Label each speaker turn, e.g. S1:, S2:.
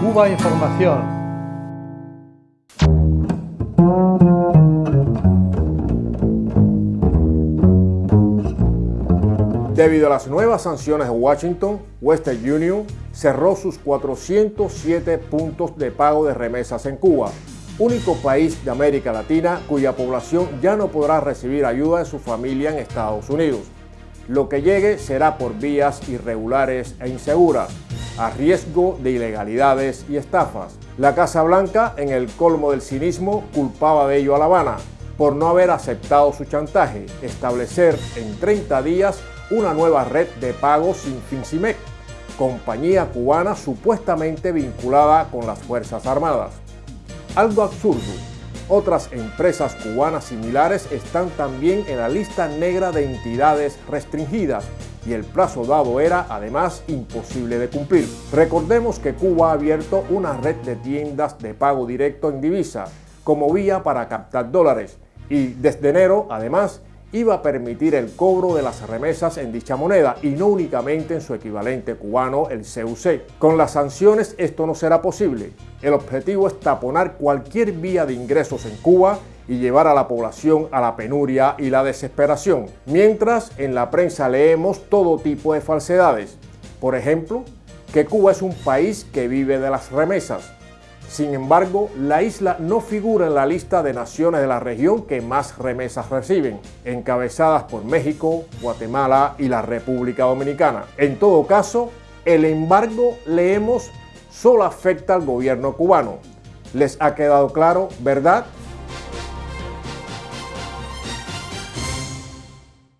S1: Cuba Información.
S2: Debido a las nuevas sanciones de Washington, Western Union cerró sus 407 puntos de pago de remesas en Cuba, único país de América Latina cuya población ya no podrá recibir ayuda de su familia en Estados Unidos. Lo que llegue será por vías irregulares e inseguras, a riesgo de ilegalidades y estafas. La Casa Blanca, en el colmo del cinismo, culpaba de ello a La Habana por no haber aceptado su chantaje, establecer en 30 días una nueva red de pagos sin FinCIMEC, compañía cubana supuestamente vinculada con las Fuerzas Armadas. Algo absurdo, otras empresas cubanas similares están también en la lista negra de entidades restringidas y el plazo dado era además imposible de cumplir. Recordemos que Cuba ha abierto una red de tiendas de pago directo en divisa como vía para captar dólares y desde enero además iba a permitir el cobro de las remesas en dicha moneda y no únicamente en su equivalente cubano, el CUC. Con las sanciones esto no será posible. El objetivo es taponar cualquier vía de ingresos en Cuba y llevar a la población a la penuria y la desesperación. Mientras en la prensa leemos todo tipo de falsedades. Por ejemplo, que Cuba es un país que vive de las remesas, sin embargo, la isla no figura en la lista de naciones de la región que más remesas reciben, encabezadas por México, Guatemala y la República Dominicana. En todo caso, el embargo, leemos, solo afecta al gobierno cubano. ¿Les ha quedado claro, verdad?